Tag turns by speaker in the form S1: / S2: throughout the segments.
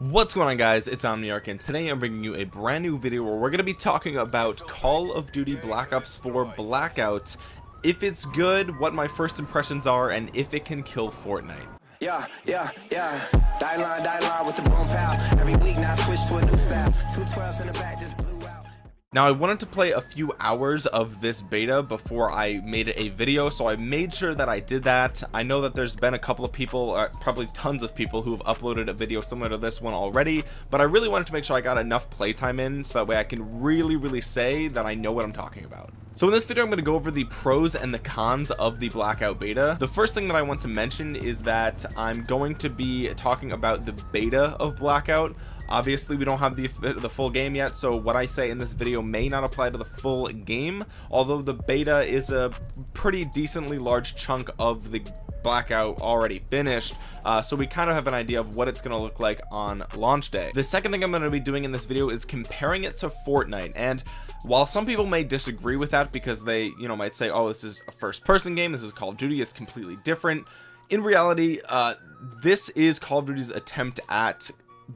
S1: what's going on guys it's omniarch and today i'm bringing you a brand new video where we're going to be talking about call of duty black ops 4 blackout if it's good what my first impressions are and if it can kill fortnite
S2: yeah, yeah, yeah. Die line, die line with the. Every week now switch to a new style. Two twelves in the back just.
S1: Now I wanted to play a few hours of this beta before I made a video so I made sure that I did that. I know that there's been a couple of people uh, probably tons of people who have uploaded a video similar to this one already but I really wanted to make sure I got enough playtime in so that way I can really really say that I know what I'm talking about so in this video I'm going to go over the pros and the cons of the blackout beta. The first thing that I want to mention is that I'm going to be talking about the beta of blackout. Obviously we don't have the the full game yet so what I say in this video may not apply to the full game although the beta is a pretty decently large chunk of the blackout already finished uh, so we kind of have an idea of what it's going to look like on launch day. The second thing I'm going to be doing in this video is comparing it to Fortnite and while some people may disagree with that because they you know might say oh this is a first person game this is Call of Duty it's completely different in reality uh, this is Call of Duty's attempt at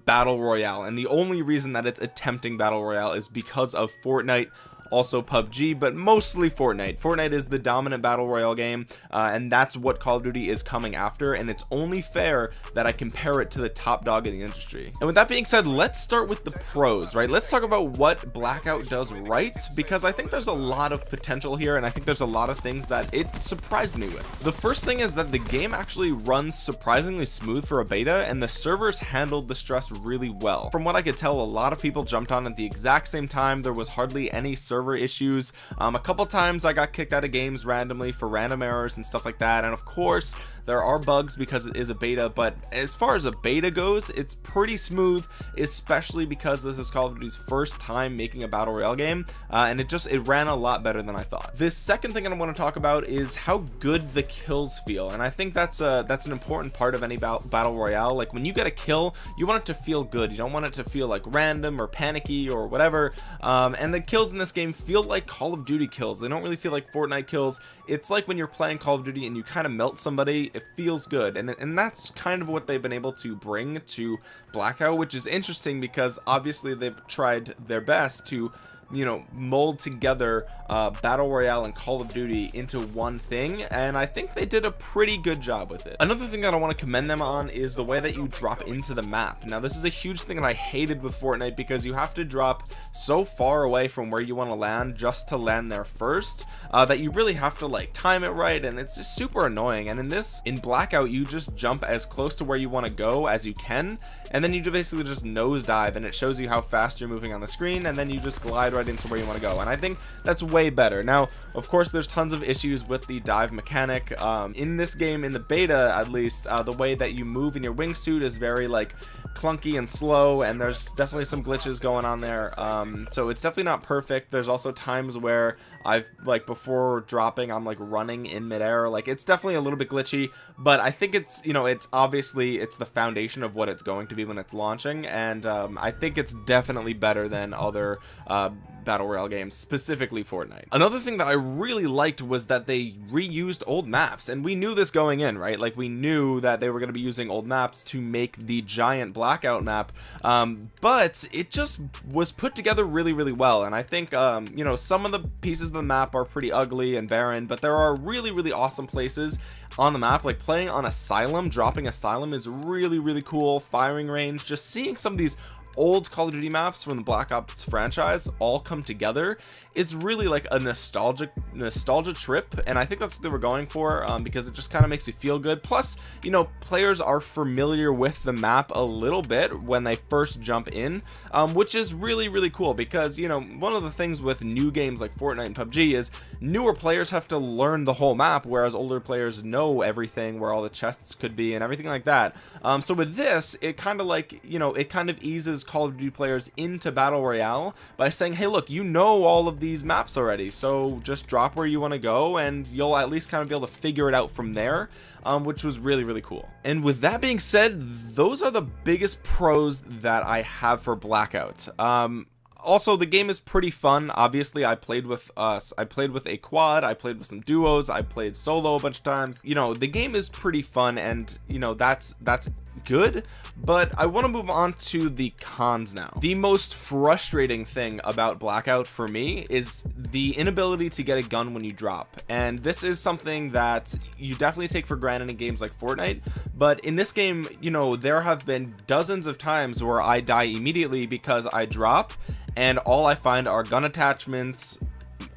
S1: battle royale and the only reason that it's attempting battle royale is because of Fortnite also PUBG but mostly Fortnite. Fortnite is the dominant battle royale game uh, and that's what Call of Duty is coming after and it's only fair that I compare it to the top dog in the industry. And with that being said let's start with the pros right? Let's talk about what blackout does right because I think there's a lot of potential here and I think there's a lot of things that it surprised me with. The first thing is that the game actually runs surprisingly smooth for a beta and the servers handled the stress really well. From what I could tell a lot of people jumped on at the exact same time. There was hardly any server server issues. Um, a couple times I got kicked out of games randomly for random errors and stuff like that. And of course there are bugs because it is a beta but as far as a beta goes it's pretty smooth especially because this is Call of Duty's first time making a battle royale game uh, and it just it ran a lot better than I thought. This second thing I want to talk about is how good the kills feel and I think that's a that's an important part of any battle royale. Like when you get a kill you want it to feel good. You don't want it to feel like random or panicky or whatever um, and the kills in this game feel like Call of Duty kills. They don't really feel like Fortnite kills. It's like when you're playing Call of Duty and you kind of melt somebody it feels good. And and that's kind of what they've been able to bring to blackout which is interesting because obviously they've tried their best to you know mold together uh, battle royale and call of duty into one thing and i think they did a pretty good job with it. Another thing that i want to commend them on is the way that you drop into the map. Now this is a huge thing that i hated with fortnite because you have to drop so far away from where you want to land just to land there first uh, that you really have to like time it right and it's just super annoying. And in this in blackout you just jump as close to where you want to go as you can and then you basically just nosedive and it shows you how fast you're moving on the screen and then you just glide right into where you want to go and I think that's way better. Now of course there's tons of issues with the dive mechanic. Um, in this game in the beta at least uh, the way that you move in your wingsuit is very like clunky and slow and there's definitely some glitches going on there. Um, so it's definitely not perfect. There's also times where I've like before dropping I'm like running in midair. Like it's definitely a little bit glitchy but I think it's you know it's obviously it's the foundation of what it's going to be when it's launching and um, I think it's definitely better than other uh, battle royale games specifically Fortnite. Another thing that I really liked was that they reused old maps and we knew this going in right? Like we knew that they were going to be using old maps to make the giant blackout map um, but it just was put together really really well and I think um, you know some of the pieces of the map are pretty ugly and barren but there are really really awesome places on the map. Like playing on asylum dropping asylum is really really cool. Firing range just seeing some of these old Call of Duty maps from the Black Ops franchise all come together. It's really like a nostalgic nostalgia trip and I think that's what they were going for um, because it just kind of makes you feel good. Plus you know players are familiar with the map a little bit when they first jump in um, which is really really cool because you know one of the things with new games like Fortnite and PUBG is newer players have to learn the whole map whereas older players know everything where all the chests could be and everything like that. Um, so with this it kind of like you know it kind of eases Call of Duty players into Battle Royale by saying, hey, look, you know all of these maps already, so just drop where you want to go and you'll at least kind of be able to figure it out from there, um, which was really, really cool. And with that being said, those are the biggest pros that I have for Blackout. Um, also the game is pretty fun obviously i played with us i played with a quad i played with some duos i played solo a bunch of times you know the game is pretty fun and you know that's that's good but I want to move on to the cons now. The most frustrating thing about blackout for me is the inability to get a gun when you drop and this is something that you definitely take for granted in games like Fortnite but in this game you know there have been dozens of times where I die immediately because I drop and all I find are gun attachments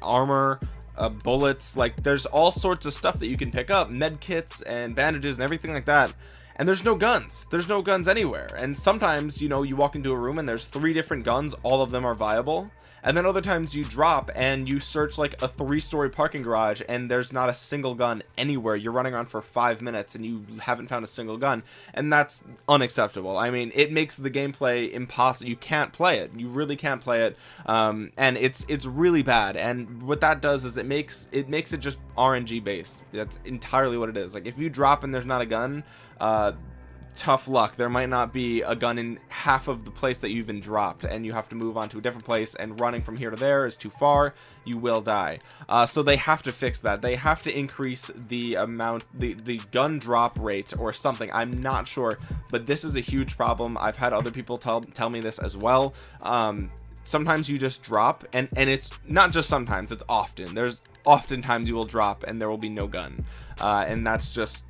S1: armor uh, bullets like there's all sorts of stuff that you can pick up med kits and bandages and everything like that and there's no guns. There's no guns anywhere. And sometimes you know you walk into a room and there's three different guns. All of them are viable. And then other times you drop and you search like a three-story parking garage and there's not a single gun anywhere. You're running around for five minutes and you haven't found a single gun. And that's unacceptable. I mean it makes the gameplay impossible you can't play it. You really can't play it. Um, and it's it's really bad. And what that does is it makes it makes it just rng based. That's entirely what it is. Like if you drop and there's not a gun uh, tough luck. There might not be a gun in half of the place that you've been dropped and you have to move on to a different place and running from here to there is too far. You will die. Uh, so they have to fix that. They have to increase the amount the the gun drop rate or something. I'm not sure but this is a huge problem. I've had other people tell tell me this as well. Um, sometimes you just drop and and it's not just sometimes it's often. There's oftentimes you will drop and there will be no gun. Uh, and that's just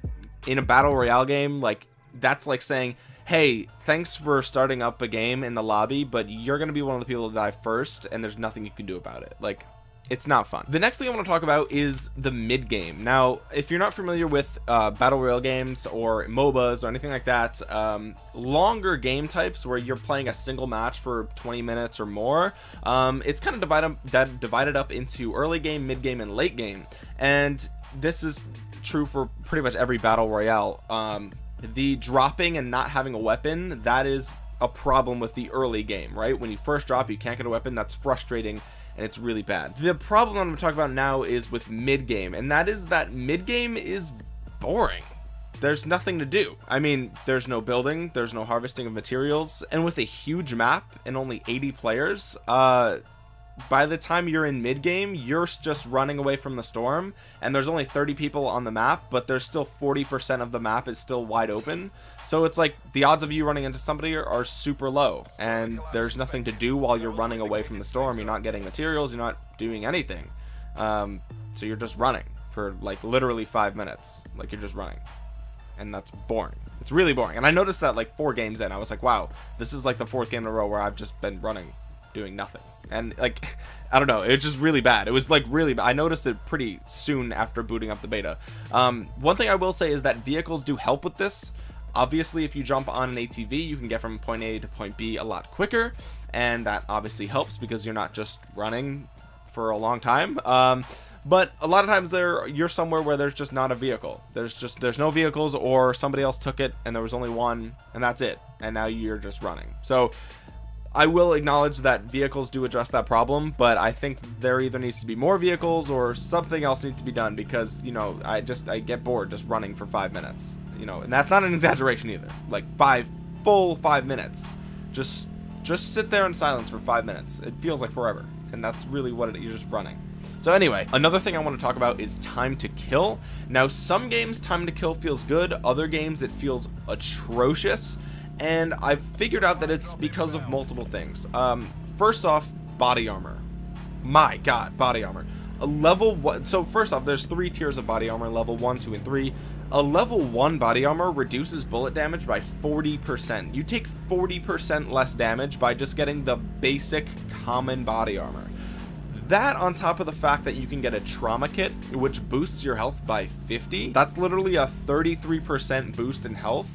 S1: in a battle royale game like that's like saying hey thanks for starting up a game in the lobby but you're gonna be one of the people to die first and there's nothing you can do about it. Like it's not fun. The next thing i want to talk about is the mid game. Now if you're not familiar with uh, battle royale games or mobas or anything like that um, longer game types where you're playing a single match for 20 minutes or more um, it's kind of divided divided up into early game mid game and late game. And this is true for pretty much every battle royale. Um, the dropping and not having a weapon that is a problem with the early game right? When you first drop you can't get a weapon. That's frustrating and it's really bad. The problem I'm going to talk about now is with mid game and that is that mid game is boring. There's nothing to do. I mean there's no building there's no harvesting of materials and with a huge map and only 80 players uh by the time you're in mid game you're just running away from the storm and there's only 30 people on the map but there's still 40% of the map is still wide open. So it's like the odds of you running into somebody are, are, super low and there's nothing to do while you're running away from the storm. You're not getting materials you're not doing anything. Um, so you're just running for like literally five minutes. Like you're just running. And that's boring. It's really boring. And I noticed that like four games in I was like wow this is like the fourth game in a row where I've just been running doing nothing. And like I don't know it's just really bad. It was like really bad. I noticed it pretty soon after booting up the beta. Um, one thing I will say is that vehicles do help with this. Obviously if you jump on an ATV you can get from point A to point B a lot quicker and that obviously helps because you're not just running for a long time. Um, but a lot of times there you're somewhere where there's just not a vehicle. There's just there's no vehicles or somebody else took it and there was only one and that's it. And now you're just running. So I will acknowledge that vehicles do address that problem but I think there either needs to be more vehicles or something else needs to be done because you know I just I get bored just running for five minutes you know and that's not an exaggeration either. Like five full five minutes. Just just sit there in silence for five minutes. It feels like forever and that's really what it, you're just running. So anyway another thing I want to talk about is time to kill. Now some games time to kill feels good. Other games it feels atrocious and I've figured out that it's because of multiple things. Um, first off body armor. My god body armor. A level one so first off there's three tiers of body armor level one two and three. A level one body armor reduces bullet damage by 40 percent. You take 40 percent less damage by just getting the basic common body armor. That on top of the fact that you can get a trauma kit which boosts your health by 50 that's literally a 33 percent boost in health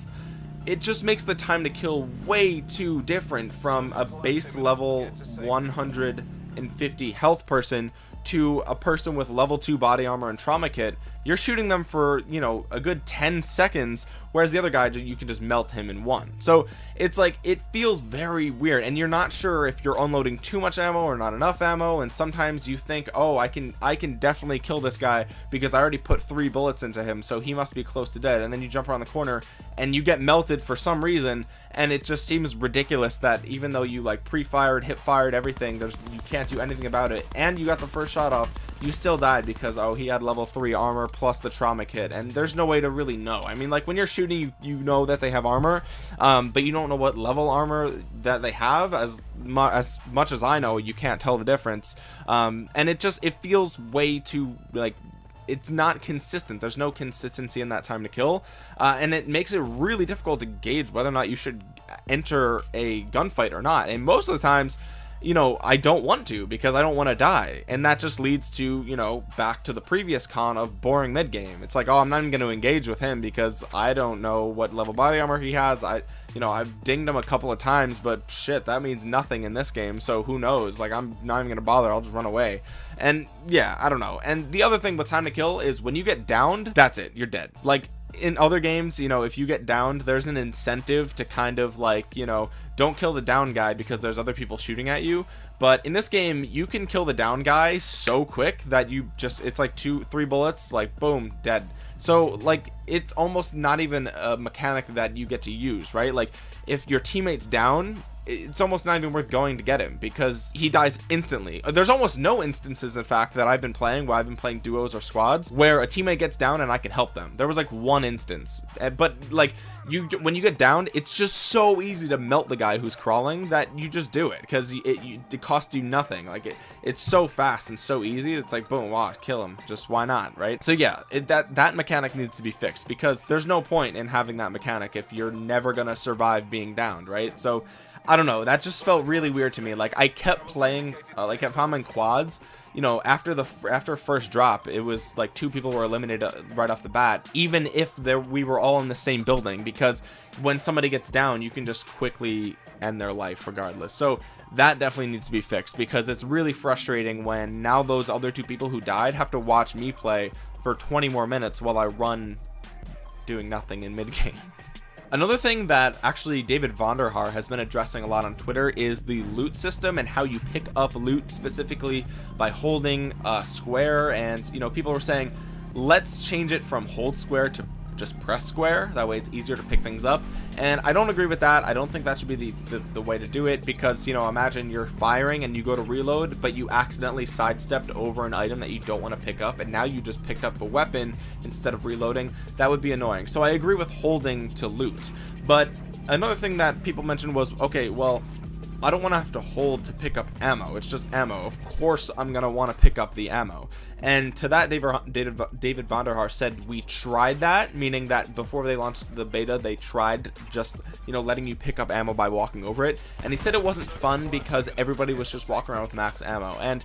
S1: it just makes the time to kill way too different from a base level 150 health person to a person with level 2 body armor and trauma kit you're shooting them for you know a good 10 seconds whereas the other guy you can just melt him in one. So it's like it feels very weird and you're not sure if you're unloading too much ammo or not enough ammo and sometimes you think oh I can I can definitely kill this guy because I already put three bullets into him so he must be close to dead and then you jump around the corner and you get melted for some reason and it just seems ridiculous that even though you like pre-fired hip fired everything there's you can't do anything about it. And you got the first shot off you still died because oh he had level 3 armor plus the trauma kit. And there's no way to really know. I mean like when you're shooting you, you know that they have armor um, but you don't know what level armor that they have. As as much as I know you can't tell the difference. Um, and it just it feels way too like it's not consistent. There's no consistency in that time to kill uh, and it makes it really difficult to gauge whether or not you should enter a gunfight or not. And most of the times you know I don't want to because I don't want to die. And that just leads to you know back to the previous con of boring mid game it's like oh I'm not even going to engage with him because I don't know what level body armor he has. I you know I've dinged him a couple of times but shit that means nothing in this game so who knows? Like I'm not even gonna bother I'll just run away. And yeah I don't know. And the other thing with time to kill is when you get downed that's it you're dead. Like in other games you know if you get downed there's an incentive to kind of like you know don't kill the down guy because there's other people shooting at you. But in this game you can kill the down guy so quick that you just it's like two three bullets like boom dead so like it's almost not even a mechanic that you get to use right? Like if your teammates down it's almost not even worth going to get him because he dies instantly. There's almost no instances in fact that I've been playing where I've been playing duos or squads where a teammate gets down and I can help them. There was like one instance. Eh, but like you when you get down it's just so easy to melt the guy who's crawling that you just do it because it, it, it costs you nothing. Like it it's so fast and so easy it's like boom wow kill him. Just why not right? So yeah it, that that mechanic needs to be fixed because there's no point in having that mechanic if you're never gonna survive being downed right? So I don't know that just felt really weird to me. Like I kept playing uh, like if I'm in quads you know after the after first drop it was like two people were eliminated uh, right off the bat even if there we were all in the same building because when somebody gets down you can just quickly end their life regardless. So that definitely needs to be fixed because it's really frustrating when now those other two people who died have to watch me play for 20 more minutes while I run doing nothing in mid game Another thing that actually David Vonderhaar has been addressing a lot on Twitter is the loot system and how you pick up loot specifically by holding a square. And you know people were saying let's change it from hold square to just press square. That way it's easier to pick things up. And I don't agree with that. I don't think that should be the, the, the way to do it because you know imagine you're firing and you go to reload but you accidentally sidestepped over an item that you don't want to pick up and now you just picked up a weapon instead of reloading. That would be annoying. So I agree with holding to loot. But another thing that people mentioned was okay well I don't want to have to hold to pick up ammo it's just ammo. Of course I'm gonna want to pick up the ammo. And to that David David, David Vonderhaar said we tried that meaning that before they launched the beta they tried just you know letting you pick up ammo by walking over it. And he said it wasn't fun because everybody was just walking around with max ammo. And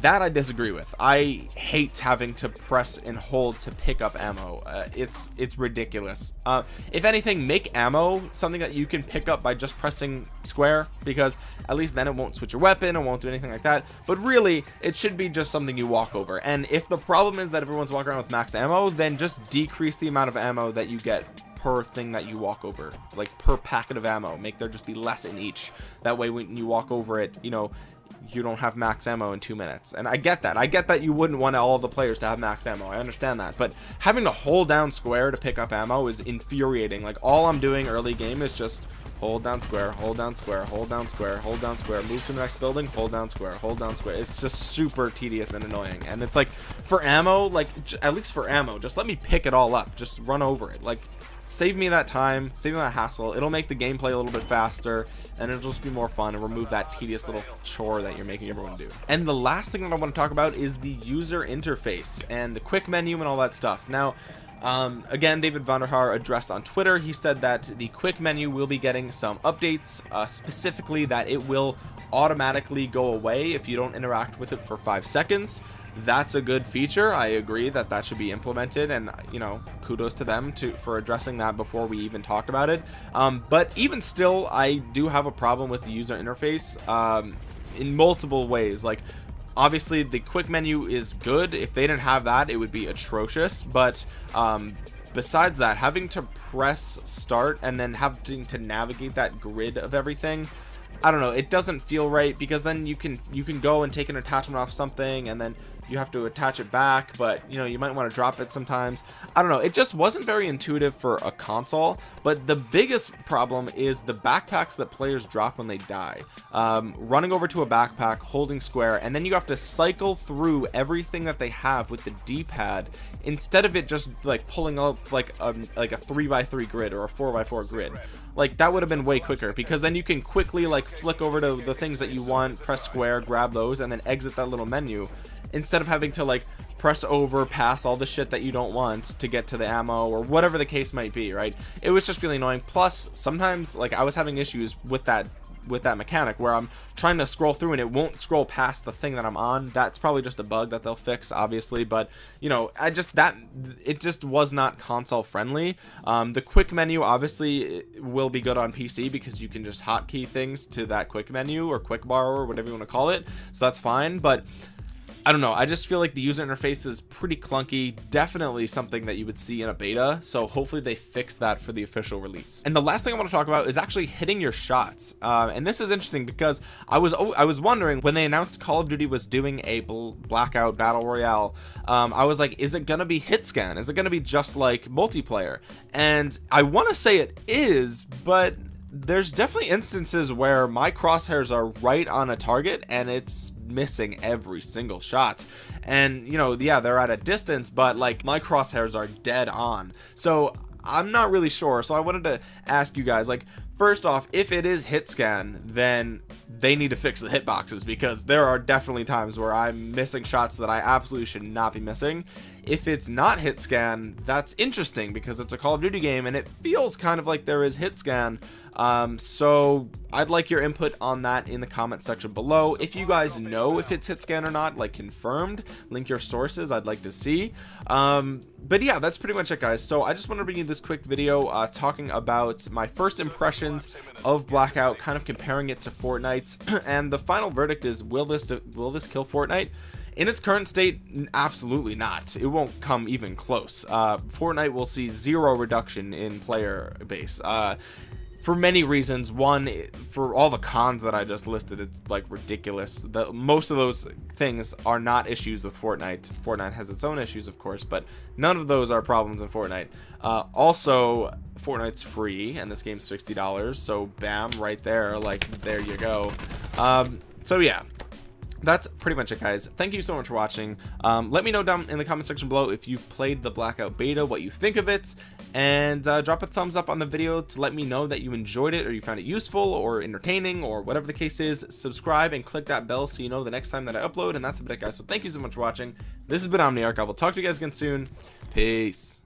S1: that I disagree with. I hate having to press and hold to pick up ammo. Uh, it's it's ridiculous. Uh, if anything make ammo something that you can pick up by just pressing square because at least then it won't switch your weapon it won't do anything like that. But really it should be just something you walk over. And if the problem is that everyone's walking around with max ammo then just decrease the amount of ammo that you get per thing that you walk over like per packet of ammo. Make there just be less in each. That way when you walk over it you know you don't have max ammo in two minutes. And I get that. I get that you wouldn't want all the players to have max ammo. I understand that. But having to hold down square to pick up ammo is infuriating. Like all I'm doing early game is just hold down square hold down square hold down square hold down square move to the next building hold down square hold down square. It's just super tedious and annoying. And it's like for ammo like at least for ammo just let me pick it all up. Just run over it. Like save me that time save me that hassle. It'll make the gameplay a little bit faster and it'll just be more fun and remove that tedious little chore that you're making everyone do. And the last thing that I want to talk about is the user interface and the quick menu and all that stuff. Now um, again, David Vonderhaar addressed on Twitter. He said that the quick menu will be getting some updates, uh, specifically that it will automatically go away if you don't interact with it for five seconds that's a good feature. I agree that that should be implemented and you know kudos to them to for addressing that before we even talked about it. Um, but even still i do have a problem with the user interface um, in multiple ways. Like obviously the quick menu is good. If they didn't have that it would be atrocious. But um, besides that having to press start and then having to navigate that grid of everything I don't know. It doesn't feel right because then you can you can go and take an attachment off something and then you have to attach it back but you know you might want to drop it sometimes. I don't know it just wasn't very intuitive for a console but the biggest problem is the backpacks that players drop when they die. Um, running over to a backpack holding square and then you have to cycle through everything that they have with the d-pad instead of it just like pulling up like a like a three by three grid or a four by four grid. Like that would have been way quicker because then you can quickly like flick over to the things that you want press square grab those and then exit that little menu instead of having to like press over past all the shit that you don't want to get to the ammo or whatever the case might be right? It was just really annoying. Plus sometimes like i was having issues with that with that mechanic where I'm trying to scroll through and it won't scroll past the thing that I'm on. That's probably just a bug that they'll fix obviously but you know I just that it just was not console friendly. Um, the quick menu obviously will be good on PC because you can just hotkey things to that quick menu or quick bar or whatever you want to call it so that's fine but I don't know. I just feel like the user interface is pretty clunky. Definitely something that you would see in a beta. So hopefully they fix that for the official release. And the last thing I want to talk about is actually hitting your shots. Uh, and this is interesting because I was I was wondering when they announced Call of Duty was doing a blackout battle royale um, I was like is it gonna be hit scan? Is it gonna be just like multiplayer? And I want to say it is but there's definitely instances where my crosshairs are right on a target and it's missing every single shot. And you know yeah they're at a distance but like my crosshairs are dead on. So I'm not really sure. So I wanted to ask you guys like first off if it is hit scan then they need to fix the hitboxes because there are definitely times where I'm missing shots that I absolutely should not be missing. If it's not hit scan that's interesting because it's a Call of Duty game and it feels kind of like there is hit scan um, so I'd like your input on that in the comment section below. If you guys know if it's hit scan or not like confirmed link your sources I'd like to see. Um, but yeah that's pretty much it guys. So I just want to bring you this quick video uh, talking about my first impressions of blackout kind of comparing it to Fortnite. And the final verdict is will this will this kill Fortnite? In its current state absolutely not. It won't come even close. Uh fortnite will see zero reduction in player base. Uh for many reasons. One for all the cons that i just listed it's like ridiculous. The most of those things are not issues with fortnite. Fortnite has its own issues of course but none of those are problems in fortnite. Uh, also fortnite's free and this game's 60 dollars so bam right there like there you go. Um so yeah that's pretty much it guys. Thank you so much for watching. Um, let me know down in the comment section below if you've played the blackout beta what you think of it and uh, drop a thumbs up on the video to let me know that you enjoyed it or you found it useful or entertaining or whatever the case is. Subscribe and click that bell so you know the next time that I upload and that's about it guys. So thank you so much for watching. This has been Omniarch. I will talk to you guys again soon. Peace